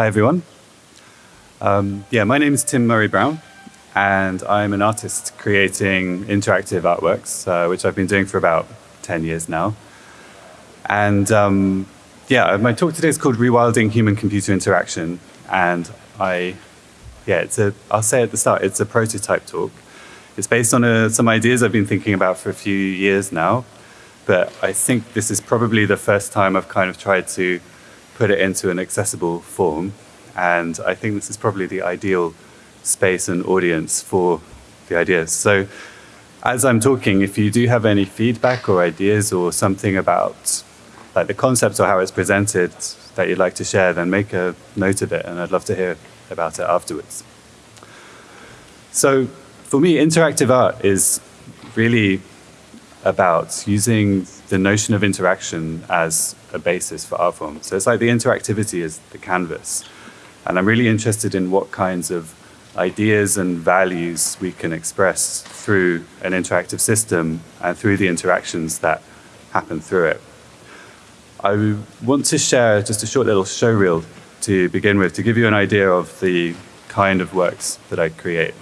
Hi, everyone. Um, yeah, my name is Tim Murray-Browne, and I'm an artist creating interactive artworks, uh, which I've been doing for about 10 years now. And um, yeah, my talk today is called Rewilding Human Computer Interaction. And I, yeah, it's a, I'll say at the start, it's a prototype talk. It's based on a, uh, some ideas I've been thinking about for a few years now. But I think this is probably the first time I've kind of tried to put it into an accessible form. And I think this is probably the ideal space and audience for the ideas. So as I'm talking, if you do have any feedback or ideas or something about like the concept or how it's presented that you'd like to share, then make a note of it and I'd love to hear about it afterwards. So for me, interactive art is really about using the notion of interaction as a basis for art form. So it's like the interactivity is the canvas. And I'm really interested in what kinds of ideas and values we can express through an interactive system and through the interactions that happen through it. I want to share just a short little show reel to begin with to give you an idea of the kind of works that I create.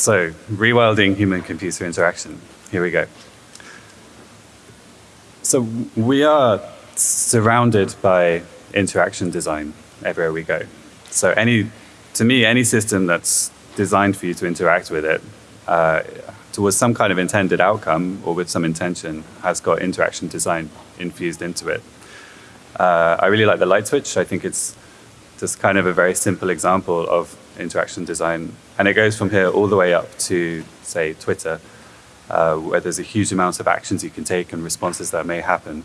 So rewilding human-computer interaction. Here we go. So we are surrounded by interaction design everywhere we go. So any, to me, any system that's designed for you to interact with it uh, towards some kind of intended outcome or with some intention has got interaction design infused into it. Uh, I really like the light switch. I think it's just kind of a very simple example of interaction design. And it goes from here all the way up to, say, Twitter, uh, where there's a huge amount of actions you can take and responses that may happen.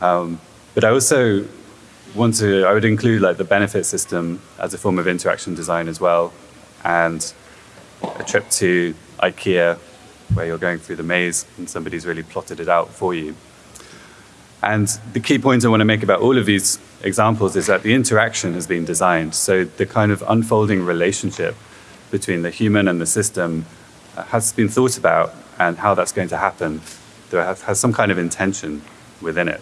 Um, but I also want to, I would include like the benefit system as a form of interaction design as well. And a trip to IKEA where you're going through the maze and somebody's really plotted it out for you. And the key point I want to make about all of these examples is that the interaction has been designed. So the kind of unfolding relationship between the human and the system has been thought about and how that's going to happen. There has some kind of intention within it.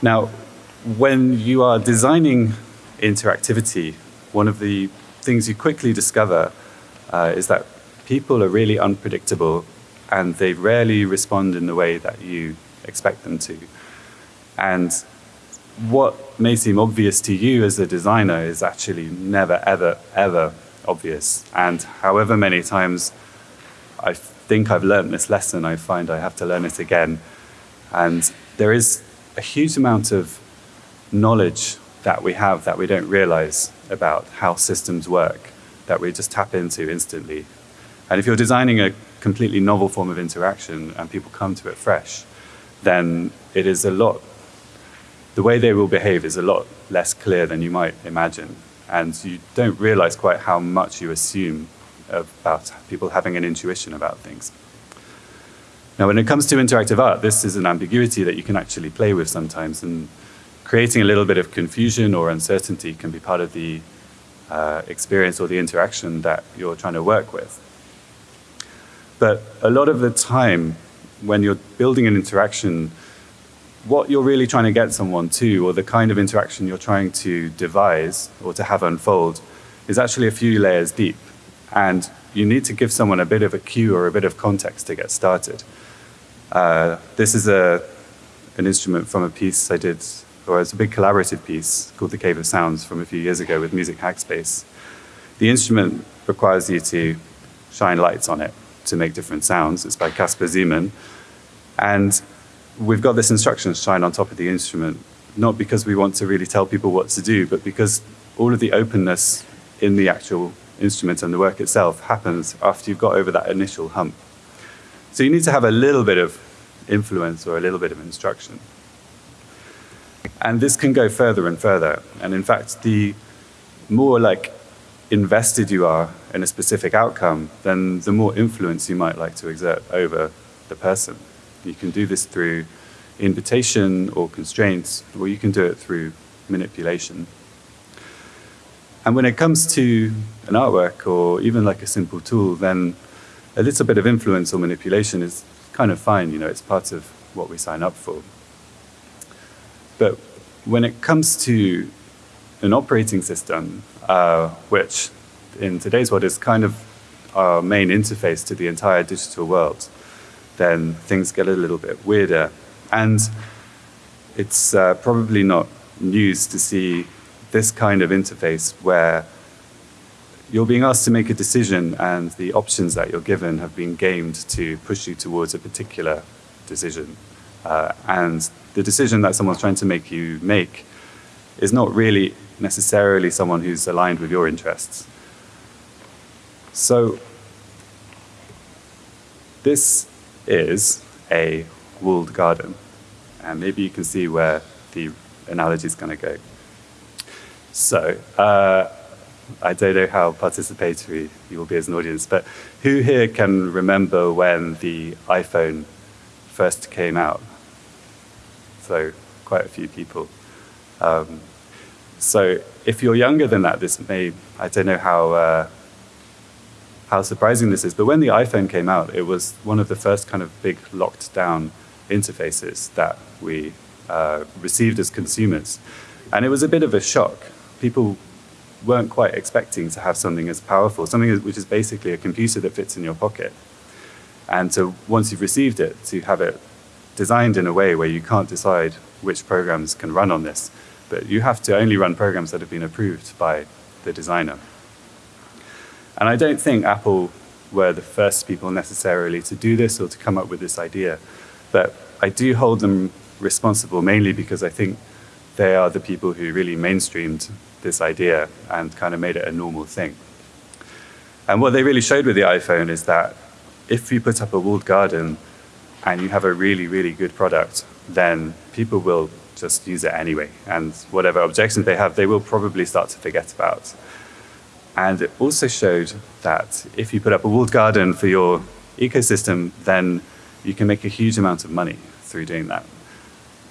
Now, when you are designing interactivity, one of the things you quickly discover uh, is that people are really unpredictable and they rarely respond in the way that you expect them to. And what may seem obvious to you as a designer is actually never, ever, ever obvious. And however many times I think I've learned this lesson, I find I have to learn it again. And there is a huge amount of knowledge that we have that we don't realize about how systems work, that we just tap into instantly. And if you're designing a completely novel form of interaction and people come to it fresh, then it is a lot, the way they will behave is a lot less clear than you might imagine. And you don't realize quite how much you assume about people having an intuition about things. Now, when it comes to interactive art, this is an ambiguity that you can actually play with sometimes. And creating a little bit of confusion or uncertainty can be part of the uh, experience or the interaction that you're trying to work with. But a lot of the time, when you're building an interaction, what you're really trying to get someone to, or the kind of interaction you're trying to devise or to have unfold, is actually a few layers deep. And you need to give someone a bit of a cue or a bit of context to get started. Uh, this is a, an instrument from a piece I did, or it's a big collaborative piece called The Cave of Sounds from a few years ago with Music Hackspace. The instrument requires you to shine lights on it to make different sounds. It's by Caspar Zeman. And we've got this instruction shine on top of the instrument, not because we want to really tell people what to do, but because all of the openness in the actual instrument and the work itself happens after you've got over that initial hump. So you need to have a little bit of influence or a little bit of instruction. And this can go further and further. And in fact, the more like invested you are in a specific outcome, then the more influence you might like to exert over the person. You can do this through invitation or constraints, or you can do it through manipulation. And when it comes to an artwork or even like a simple tool, then a little bit of influence or manipulation is kind of fine, you know, it's part of what we sign up for. But when it comes to an operating system, uh, which in today's world is kind of our main interface to the entire digital world, then things get a little bit weirder. And it's uh, probably not news to see this kind of interface where you're being asked to make a decision and the options that you're given have been gamed to push you towards a particular decision. Uh, and the decision that someone's trying to make you make is not really necessarily someone who's aligned with your interests. So this is a walled garden. And maybe you can see where the analogy is going to go. So uh, I don't know how participatory you will be as an audience, but who here can remember when the iPhone first came out? So quite a few people. Um, so if you're younger than that, this may, I don't know how, uh, how surprising this is, but when the iPhone came out, it was one of the first kind of big locked down interfaces that we uh, received as consumers. And it was a bit of a shock. People weren't quite expecting to have something as powerful, something which is basically a computer that fits in your pocket. And so once you've received it, to have it designed in a way where you can't decide which programs can run on this, but you have to only run programs that have been approved by the designer. And I don't think Apple were the first people necessarily to do this or to come up with this idea, but I do hold them responsible mainly because I think they are the people who really mainstreamed this idea and kind of made it a normal thing. And what they really showed with the iPhone is that if you put up a walled garden and you have a really, really good product, then people will just use it anyway. And whatever objections they have, they will probably start to forget about. And it also showed that if you put up a walled garden for your ecosystem, then you can make a huge amount of money through doing that.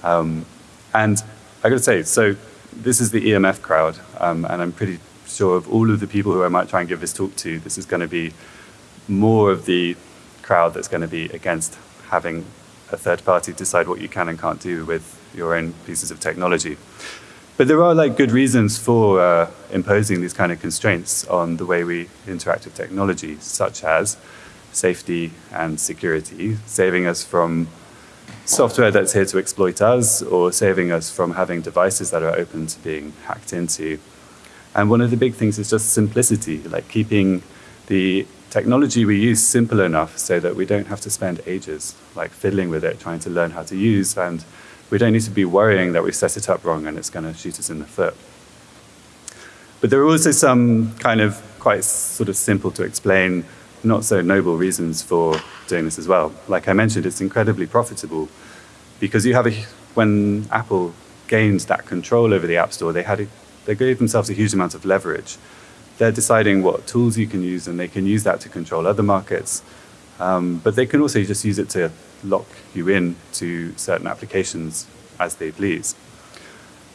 Um, and I got to say, so this is the EMF crowd, um, and I'm pretty sure of all of the people who I might try and give this talk to, this is going to be more of the crowd that's going to be against having a third party decide what you can and can't do with your own pieces of technology. But there are like good reasons for uh, imposing these kind of constraints on the way we interact with technology, such as safety and security, saving us from software that's here to exploit us or saving us from having devices that are open to being hacked into. And one of the big things is just simplicity, like keeping the technology we use simple enough so that we don't have to spend ages like fiddling with it, trying to learn how to use, and we don't need to be worrying that we set it up wrong and it's going to shoot us in the foot. But there are also some kind of quite sort of simple to explain, not so noble reasons for doing this as well. Like I mentioned, it's incredibly profitable because you have a, when Apple gained that control over the App Store, they had a, they gave themselves a huge amount of leverage they're deciding what tools you can use and they can use that to control other markets. Um, but they can also just use it to lock you in to certain applications as they please.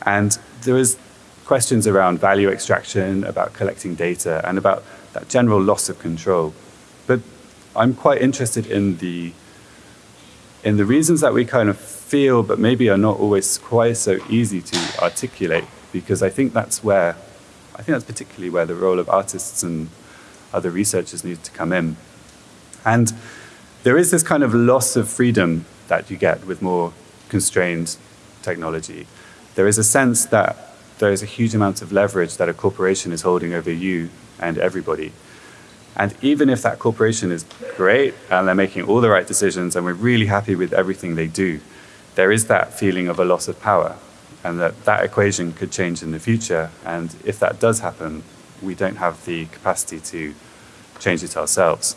And there is questions around value extraction, about collecting data, and about that general loss of control. But I'm quite interested in the in the reasons that we kind of feel, but maybe are not always quite so easy to articulate, because I think that's where, I think that's particularly where the role of artists and other researchers needs to come in. And there is this kind of loss of freedom that you get with more constrained technology. There is a sense that there is a huge amount of leverage that a corporation is holding over you and everybody. And even if that corporation is great and they're making all the right decisions and we're really happy with everything they do, there is that feeling of a loss of power and that that equation could change in the future. And if that does happen, we don't have the capacity to change it ourselves.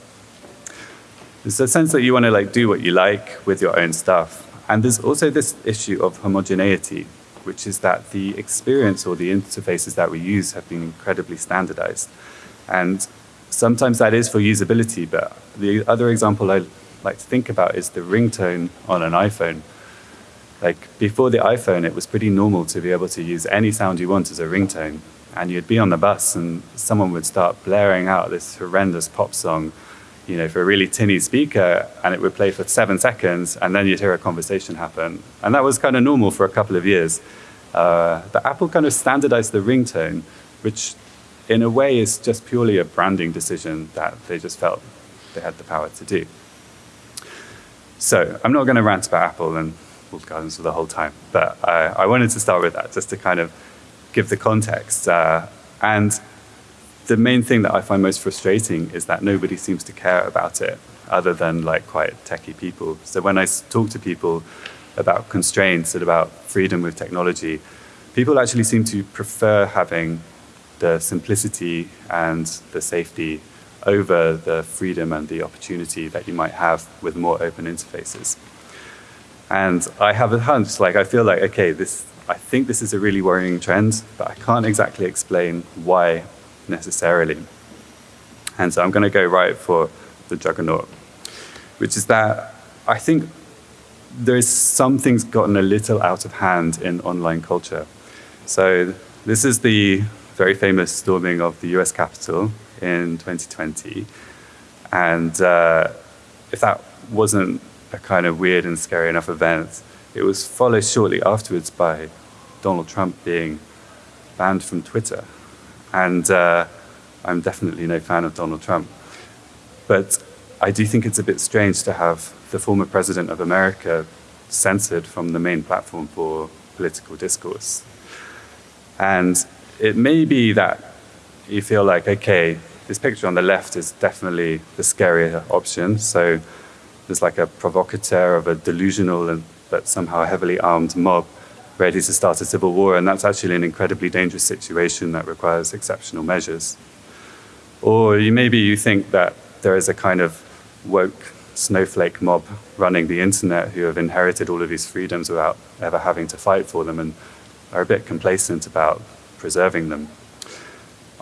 There's a sense that you want to like do what you like with your own stuff. And there's also this issue of homogeneity, which is that the experience or the interfaces that we use have been incredibly standardized. And sometimes that is for usability, but the other example I like to think about is the ringtone on an iPhone. Like before the iPhone, it was pretty normal to be able to use any sound you want as a ringtone and you'd be on the bus and someone would start blaring out this horrendous pop song, you know, for a really tinny speaker, and it would play for seven seconds, and then you'd hear a conversation happen. And that was kind of normal for a couple of years. Uh, but Apple kind of standardized the ringtone, which in a way is just purely a branding decision that they just felt they had the power to do. So I'm not going to rant about Apple and walled gardens for the whole time, but I, I wanted to start with that just to kind of give the context. Uh, and the main thing that I find most frustrating is that nobody seems to care about it other than like quite techie people. So when I talk to people about constraints and about freedom with technology, people actually seem to prefer having the simplicity and the safety over the freedom and the opportunity that you might have with more open interfaces. And I have a hunch, like I feel like, okay, this I think this is a really worrying trend, but I can't exactly explain why necessarily. And so I'm going to go right for the juggernaut, which is that I think there's some things gotten a little out of hand in online culture. So this is the very famous storming of the US Capitol in 2020. And uh, if that wasn't a kind of weird and scary enough event, it was followed shortly afterwards by Donald Trump being banned from Twitter. And uh, I'm definitely no fan of Donald Trump. But I do think it's a bit strange to have the former president of America censored from the main platform for political discourse. And it may be that you feel like, okay, this picture on the left is definitely the scarier option. So there's like a provocateur of a delusional and but somehow heavily armed mob ready to start a civil war, and that's actually an incredibly dangerous situation that requires exceptional measures. Or you, maybe you think that there is a kind of woke snowflake mob running the internet who have inherited all of these freedoms without ever having to fight for them and are a bit complacent about preserving them.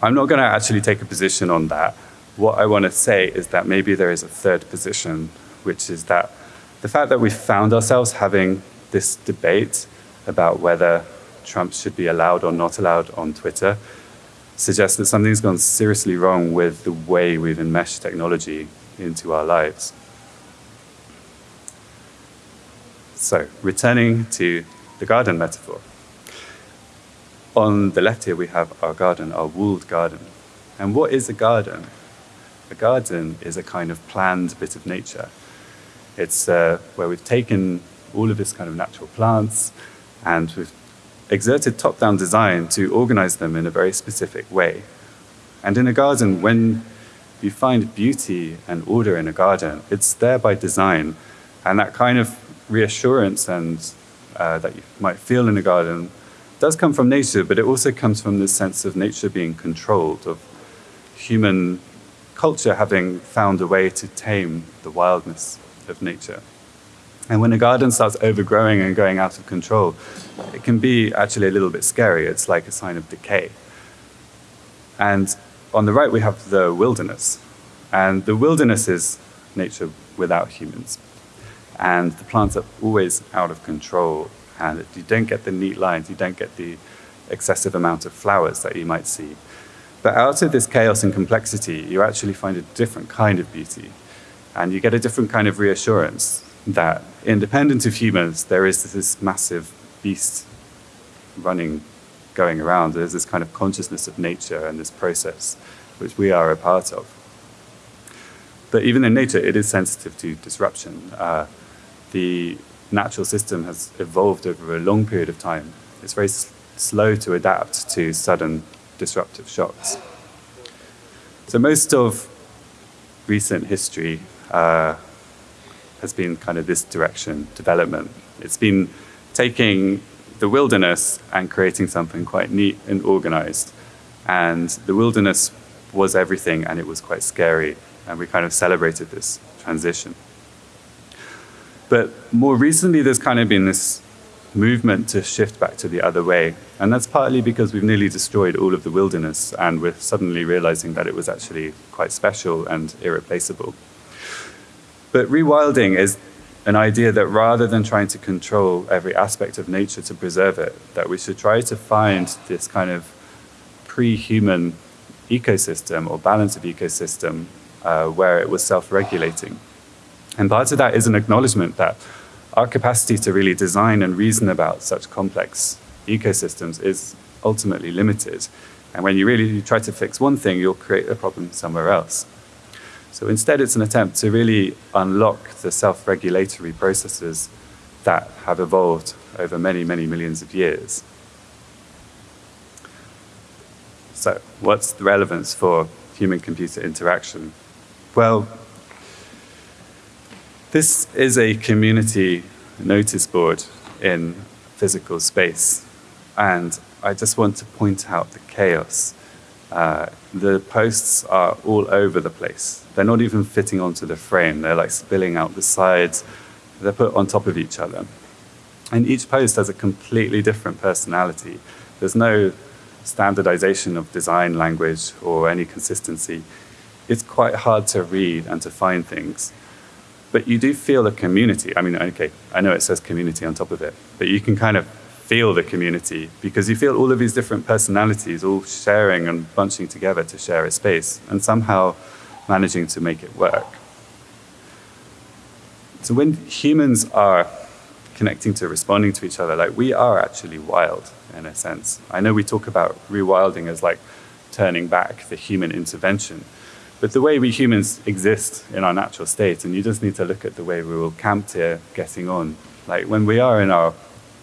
I'm not going to actually take a position on that. What I want to say is that maybe there is a third position, which is that the fact that we found ourselves having this debate about whether Trump should be allowed or not allowed on Twitter suggests that something's gone seriously wrong with the way we've enmeshed technology into our lives. So, returning to the garden metaphor. On the left here, we have our garden, our walled garden. And what is a garden? A garden is a kind of planned bit of nature. It's uh, where we've taken all of this kind of natural plants, and we've exerted top-down design to organize them in a very specific way. And in a garden, when you find beauty and order in a garden, it's there by design. And that kind of reassurance and uh, that you might feel in a garden does come from nature, but it also comes from this sense of nature being controlled, of human culture having found a way to tame the wildness of nature. And when a garden starts overgrowing and going out of control, it can be actually a little bit scary. It's like a sign of decay. And on the right, we have the wilderness. And the wilderness is nature without humans. And the plants are always out of control. And you don't get the neat lines, you don't get the excessive amount of flowers that you might see. But out of this chaos and complexity, you actually find a different kind of beauty. And you get a different kind of reassurance that independent of humans, there is this massive beast running, going around. There's this kind of consciousness of nature and this process, which we are a part of. But even in nature, it is sensitive to disruption. Uh, the natural system has evolved over a long period of time. It's very slow to adapt to sudden disruptive shocks. So most of recent history uh, has been kind of this direction development. It's been taking the wilderness and creating something quite neat and organized. And the wilderness was everything and it was quite scary. And we kind of celebrated this transition. But more recently, there's kind of been this movement to shift back to the other way. And that's partly because we've nearly destroyed all of the wilderness and we're suddenly realizing that it was actually quite special and irreplaceable. But rewilding is an idea that rather than trying to control every aspect of nature to preserve it, that we should try to find this kind of pre-human ecosystem or balance of ecosystem uh, where it was self-regulating. And part of that is an acknowledgement that our capacity to really design and reason about such complex ecosystems is ultimately limited. And when you really try to fix one thing, you'll create a problem somewhere else. So instead, it's an attempt to really unlock the self-regulatory processes that have evolved over many, many millions of years. So what's the relevance for human-computer interaction? Well, this is a community notice board in physical space. And I just want to point out the chaos. Uh, the posts are all over the place. They're not even fitting onto the frame. They're like spilling out the sides. They're put on top of each other. And each post has a completely different personality. There's no standardization of design language or any consistency. It's quite hard to read and to find things. But you do feel a community. I mean, okay, I know it says community on top of it, but you can kind of feel the community because you feel all of these different personalities all sharing and bunching together to share a space and somehow managing to make it work. So when humans are connecting to responding to each other, like we are actually wild in a sense. I know we talk about rewilding as like turning back the human intervention, but the way we humans exist in our natural state, and you just need to look at the way we were camped here getting on. Like when we are in our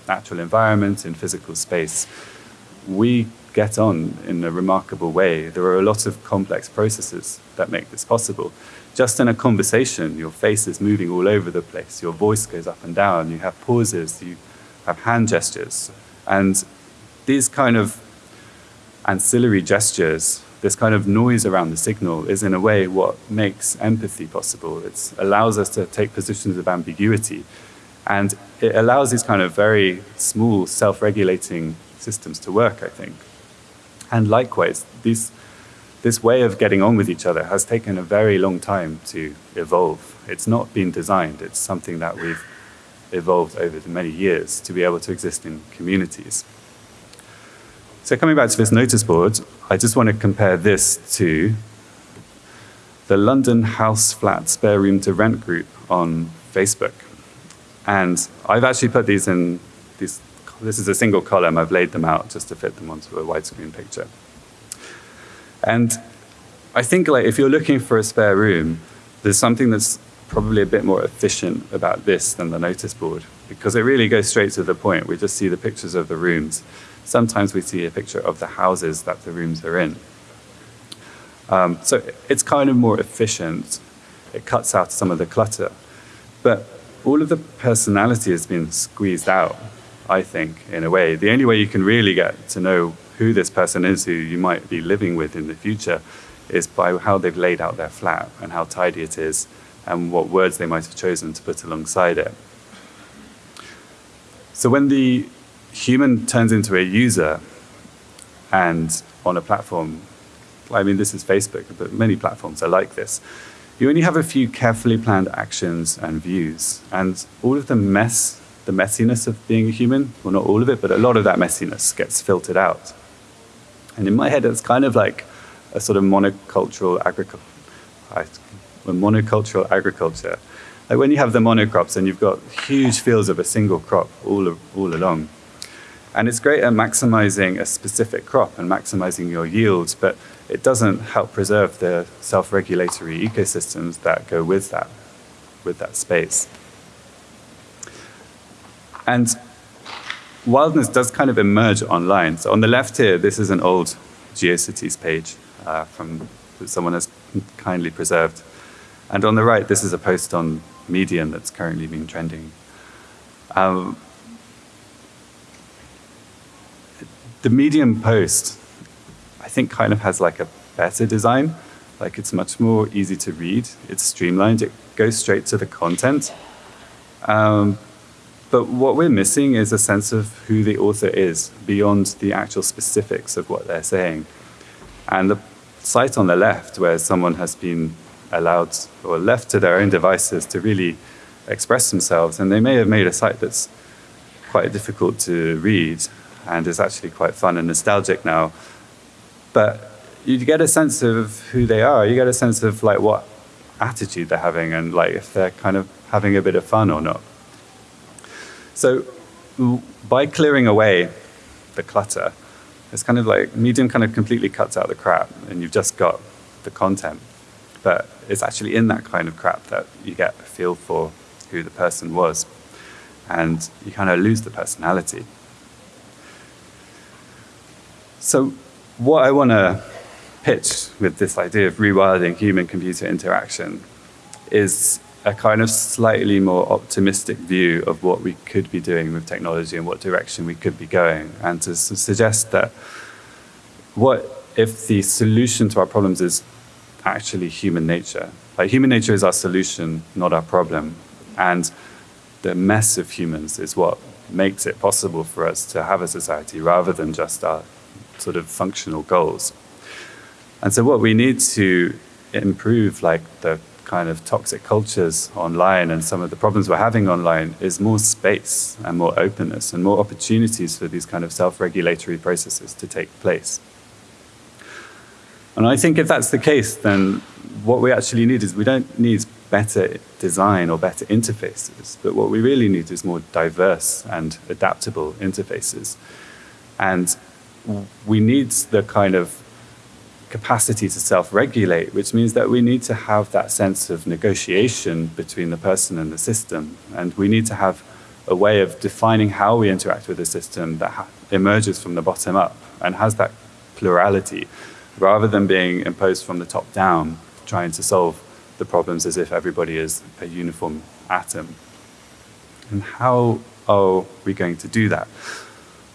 natural environment, in physical space, we get on in a remarkable way. There are a lot of complex processes that make this possible. Just in a conversation, your face is moving all over the place, your voice goes up and down, you have pauses, you have hand gestures. And these kind of ancillary gestures this kind of noise around the signal is in a way what makes empathy possible. It allows us to take positions of ambiguity and it allows these kind of very small self-regulating systems to work, I think. And likewise, these, this way of getting on with each other has taken a very long time to evolve. It's not been designed, it's something that we've evolved over the many years to be able to exist in communities. So coming back to this notice board, I just want to compare this to the London House Flat Spare Room to Rent group on Facebook. And I've actually put these in, these, this is a single column, I've laid them out just to fit them onto a widescreen picture. And I think like if you're looking for a spare room, there's something that's probably a bit more efficient about this than the notice board because it really goes straight to the point. We just see the pictures of the rooms sometimes we see a picture of the houses that the rooms are in. Um, so it's kind of more efficient. It cuts out some of the clutter. But all of the personality has been squeezed out, I think, in a way. The only way you can really get to know who this person is who you might be living with in the future is by how they've laid out their flat and how tidy it is and what words they might have chosen to put alongside it. So when the human turns into a user and on a platform, I mean, this is Facebook, but many platforms are like this. You only have a few carefully planned actions and views, and all of the mess, the messiness of being a human, well, not all of it, but a lot of that messiness gets filtered out. And in my head, it's kind of like a sort of monocultural agriculture, monocultural agriculture like when you have the monocrops and you've got huge fields of a single crop all, all along. And it's great at maximizing a specific crop and maximizing your yields, but it doesn't help preserve the self-regulatory ecosystems that go with that, with that space. And wildness does kind of emerge online. So on the left here, this is an old GeoCities page uh, from that someone has kindly preserved. And on the right, this is a post on Medium that's currently been trending. Um, the Medium post, I think, kind of has like a better design. Like it's much more easy to read. It's streamlined. It goes straight to the content. Um, but what we're missing is a sense of who the author is beyond the actual specifics of what they're saying. And the site on the left, where someone has been allowed or left to their own devices to really express themselves, and they may have made a site that's quite difficult to read and is actually quite fun and nostalgic now. But you get a sense of who they are. You get a sense of like what attitude they're having and like if they're kind of having a bit of fun or not. So by clearing away the clutter, it's kind of like Medium kind of completely cuts out the crap and you've just got the content. But it's actually in that kind of crap that you get a feel for who the person was. And you kind of lose the personality. So what I want to pitch with this idea of rewilding human-computer interaction is a kind of slightly more optimistic view of what we could be doing with technology and what direction we could be going, and to suggest that what if the solution to our problems is actually human nature? Like human nature is our solution, not our problem. And the mess of humans is what makes it possible for us to have a society rather than just our sort of functional goals. And so what we need to improve like the kind of toxic cultures online and some of the problems we're having online is more space and more openness and more opportunities for these kind of self-regulatory processes to take place. And I think if that's the case, then what we actually need is we don't need better design or better interfaces, but what we really need is more diverse and adaptable interfaces. And we need the kind of capacity to self-regulate, which means that we need to have that sense of negotiation between the person and the system. And we need to have a way of defining how we interact with the system that emerges from the bottom up and has that plurality, rather than being imposed from the top down, trying to solve the problems as if everybody is a uniform atom. And how are we going to do that?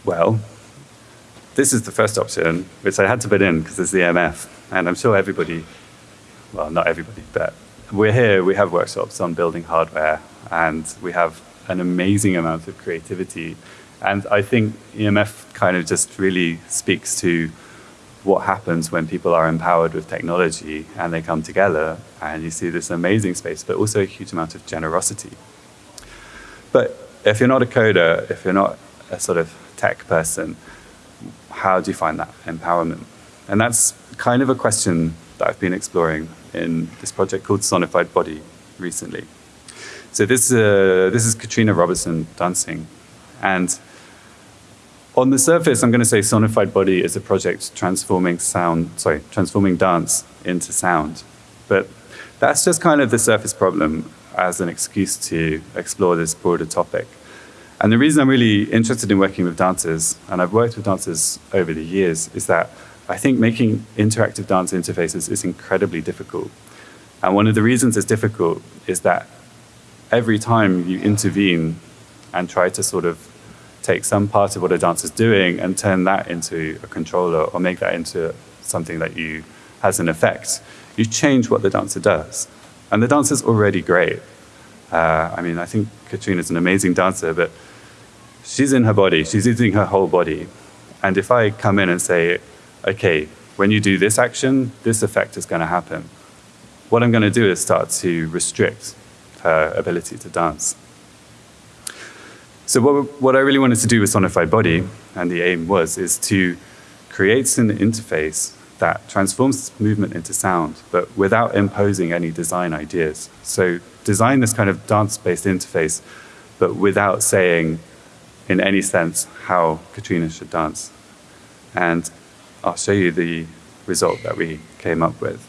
Well, this is the first option, which I had to put in because it's the EMF. And I'm sure everybody, well, not everybody, but we're here, we have workshops on building hardware, and we have an amazing amount of creativity. And I think EMF kind of just really speaks to what happens when people are empowered with technology and they come together and you see this amazing space, but also a huge amount of generosity. But if you're not a coder, if you're not a sort of tech person, how do you find that empowerment? And that's kind of a question that I've been exploring in this project called Sonified Body recently. So this, uh, this is Katrina Robertson dancing. And on the surface, I'm going to say Sonified Body is a project transforming sound, sorry, transforming dance into sound. But that's just kind of the surface problem as an excuse to explore this broader topic. And the reason I'm really interested in working with dancers, and I've worked with dancers over the years, is that I think making interactive dance interfaces is incredibly difficult. And one of the reasons it's difficult is that every time you intervene and try to sort of take some part of what a dancer's doing and turn that into a controller or make that into something that you has an effect, you change what the dancer does. And the dancer's already great. Uh, I mean, I think Katrina's an amazing dancer, but she's in her body, she's using her whole body. And if I come in and say, okay, when you do this action, this effect is going to happen, what I'm going to do is start to restrict her ability to dance. So what, what I really wanted to do with Sonified Body, and the aim was, is to create an interface that transforms movement into sound, but without imposing any design ideas. So design this kind of dance-based interface, but without saying in any sense how Katrina should dance. And I'll show you the result that we came up with.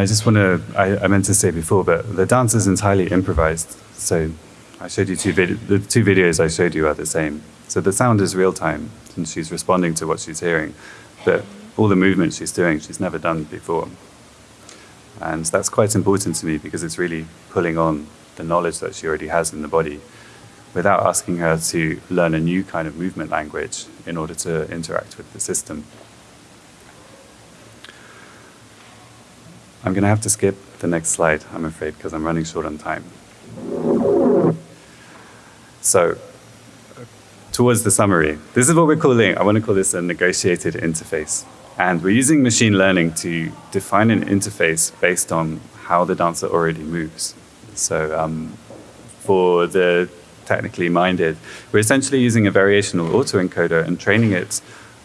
I just want to, I, I, meant to say before, but the dance is entirely improvised. So I showed you two videos, the two videos I showed you are the same. So the sound is real time, and she's responding to what she's hearing. But all the movement she's doing, she's never done before. And that's quite important to me because it's really pulling on the knowledge that she already has in the body without asking her to learn a new kind of movement language in order to interact with the system. I'm going to have to skip the next slide, I'm afraid, because I'm running short on time. So, towards the summary, this is what we're calling, I want to call this a negotiated interface. And we're using machine learning to define an interface based on how the dancer already moves. So um, for the technically minded, we're essentially using a variational autoencoder and training it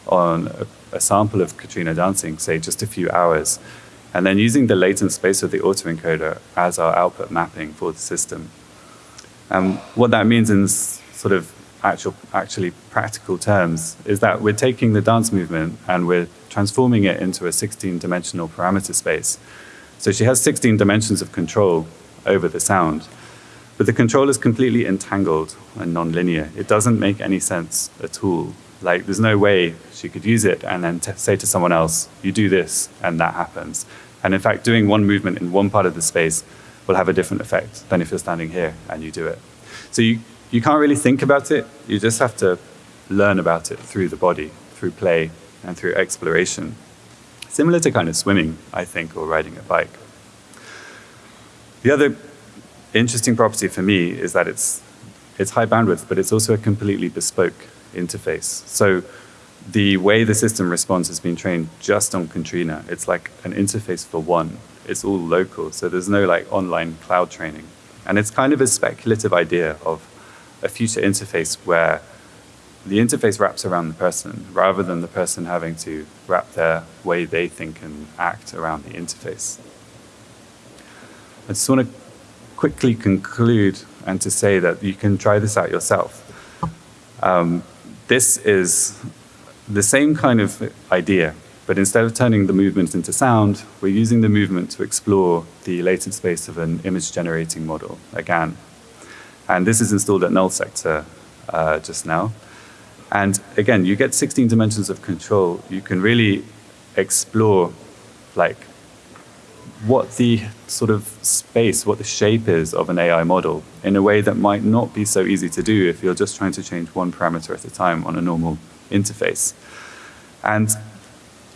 on a, a sample of Katrina dancing, say just a few hours, and then using the latent space of the autoencoder as our output mapping for the system. And what that means in sort of actual, actually practical terms is that we're taking the dance movement and we're transforming it into a 16-dimensional parameter space. So she has 16 dimensions of control over the sound, but the control is completely entangled and nonlinear. It doesn't make any sense at all. Like, there's no way she could use it and then say to someone else, you do this, and that happens. And in fact, doing one movement in one part of the space will have a different effect than if you're standing here and you do it. So you, you can't really think about it. You just have to learn about it through the body, through play, and through exploration. Similar to kind of swimming, I think, or riding a bike. The other interesting property for me is that it's, it's high bandwidth, but it's also a completely bespoke interface. So the way the system responds has been trained just on Katrina. It's like an interface for one. It's all local, so there's no like online cloud training. And it's kind of a speculative idea of a future interface where the interface wraps around the person rather than the person having to wrap their way they think and act around the interface. I just want to quickly conclude and to say that you can try this out yourself. Um, this is the same kind of idea, but instead of turning the movement into sound, we're using the movement to explore the latent space of an image generating model, a GAN. And this is installed at null sector uh, just now. And again, you get 16 dimensions of control. You can really explore like what the sort of space, what the shape is of an AI model in a way that might not be so easy to do if you're just trying to change one parameter at a time on a normal interface. And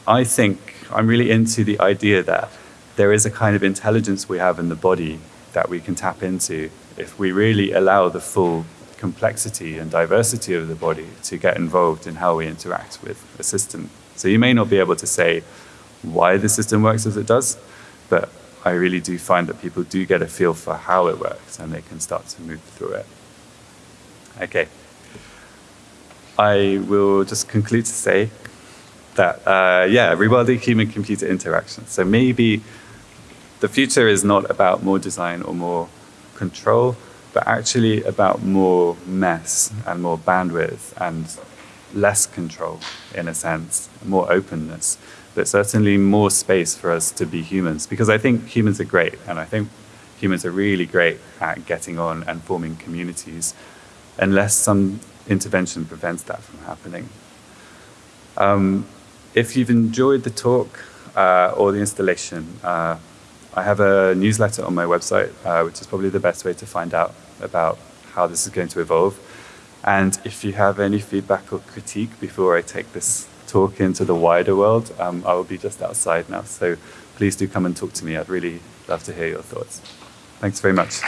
I think I'm really into the idea that there is a kind of intelligence we have in the body that we can tap into if we really allow the full complexity and diversity of the body to get involved in how we interact with a system. So you may not be able to say why the system works as it does, but I really do find that people do get a feel for how it works and they can start to move through it. Okay. I will just conclude to say that, uh, yeah, rewilding human-computer interaction. So maybe the future is not about more design or more control, but actually about more mess and more bandwidth and less control, in a sense, more openness, but certainly more space for us to be humans. Because I think humans are great, and I think humans are really great at getting on and forming communities, unless some intervention prevents that from happening. Um, if you've enjoyed the talk uh, or the installation, uh, I have a newsletter on my website, uh, which is probably the best way to find out about how this is going to evolve. And if you have any feedback or critique before I take this talk into the wider world, um, I will be just outside now. So please do come and talk to me. I'd really love to hear your thoughts. Thanks very much.